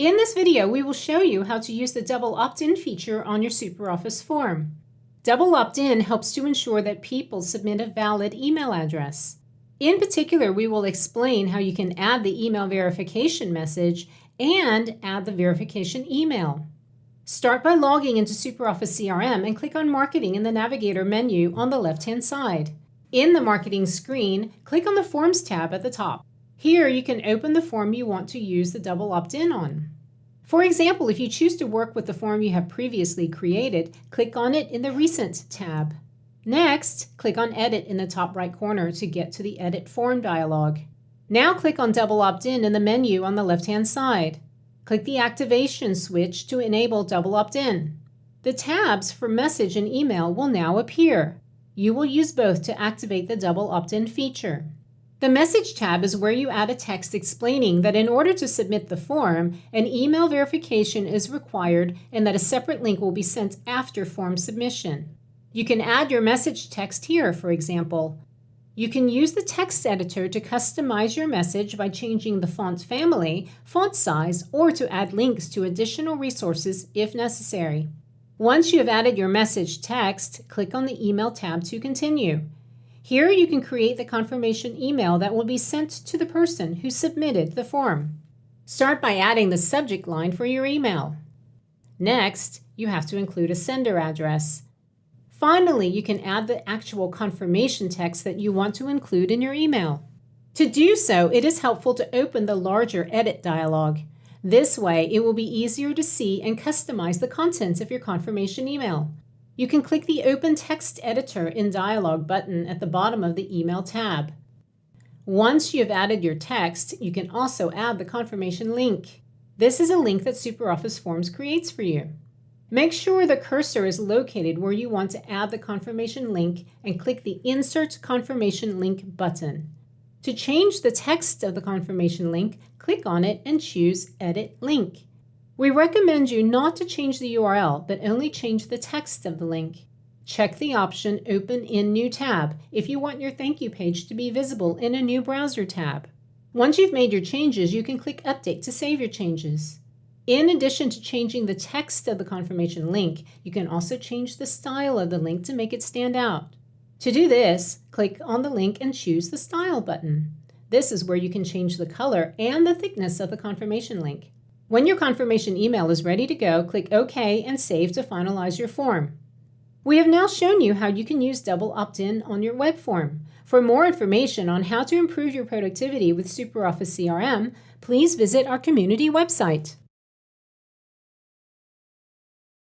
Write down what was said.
In this video, we will show you how to use the double opt-in feature on your SuperOffice form. Double opt-in helps to ensure that people submit a valid email address. In particular, we will explain how you can add the email verification message and add the verification email. Start by logging into SuperOffice CRM and click on Marketing in the Navigator menu on the left-hand side. In the Marketing screen, click on the Forms tab at the top. Here you can open the form you want to use the double opt-in on. For example, if you choose to work with the form you have previously created, click on it in the Recent tab. Next, click on Edit in the top right corner to get to the Edit Form dialog. Now click on Double Opt-in in the menu on the left-hand side. Click the Activation switch to enable Double Opt-in. The tabs for Message and Email will now appear. You will use both to activate the Double Opt-in feature. The Message tab is where you add a text explaining that in order to submit the form, an email verification is required and that a separate link will be sent after form submission. You can add your message text here, for example. You can use the text editor to customize your message by changing the font family, font size, or to add links to additional resources if necessary. Once you have added your message text, click on the Email tab to continue. Here you can create the confirmation email that will be sent to the person who submitted the form. Start by adding the subject line for your email. Next, you have to include a sender address. Finally, you can add the actual confirmation text that you want to include in your email. To do so, it is helpful to open the larger Edit dialog. This way, it will be easier to see and customize the contents of your confirmation email. You can click the Open Text Editor in Dialog button at the bottom of the Email tab. Once you have added your text, you can also add the confirmation link. This is a link that SuperOffice Forms creates for you. Make sure the cursor is located where you want to add the confirmation link and click the Insert Confirmation Link button. To change the text of the confirmation link, click on it and choose Edit Link. We recommend you not to change the URL, but only change the text of the link. Check the option Open in New tab if you want your thank you page to be visible in a new browser tab. Once you've made your changes, you can click Update to save your changes. In addition to changing the text of the confirmation link, you can also change the style of the link to make it stand out. To do this, click on the link and choose the Style button. This is where you can change the color and the thickness of the confirmation link. When your confirmation email is ready to go, click OK and Save to finalize your form. We have now shown you how you can use double opt-in on your web form. For more information on how to improve your productivity with SuperOffice CRM, please visit our community website.